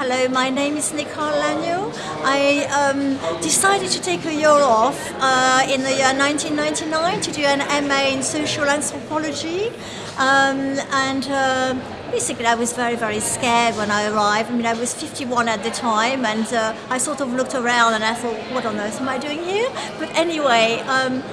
Hello, my name is Nicole Lanyo. I um, decided to take a year off uh, in the year 1999 to do an MA in social anthropology. Um, and uh, basically I was very, very scared when I arrived. I mean, I was 51 at the time and uh, I sort of looked around and I thought, what on earth am I doing here? But anyway, um,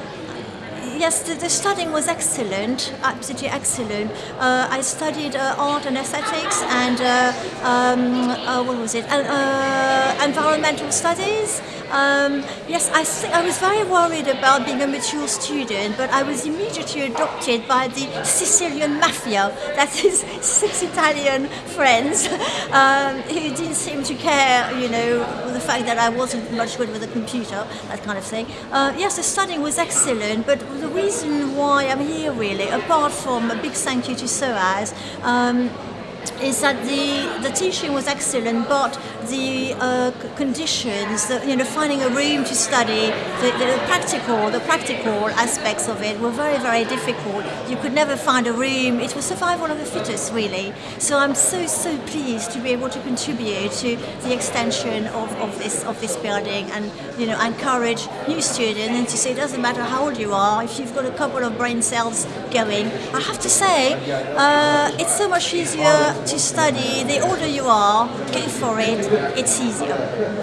yes, the, the, studying was excellent, absolutely excellent. Uh, I studied uh, art and aesthetics and uh, um, uh, what was it? Uh, environmental studies. Um, yes, I, I was very worried about being a mature student, but I was immediately adopted by the Sicilian mafia, that is six Italian friends um, who didn't seem care, you know, the fact that I wasn't much good with a computer, that kind of thing. Uh, yes, the studying was excellent, but the reason why I'm here really, apart from a big thank you to SOAS, um, is that the, the teaching was excellent, but the uh, conditions, the, you know, finding a room to study, the, the, practical, the practical aspects of it were very, very difficult. You could never find a room. It was survival of the fittest, really. So I'm so, so pleased to be able to contribute to the extension of, of this of this building, and you know, encourage new students and to say it doesn't matter how old you are, if you've got a couple of brain cells going. I have to say, uh, it's so much easier to study, the older you are, go for it, it's easier.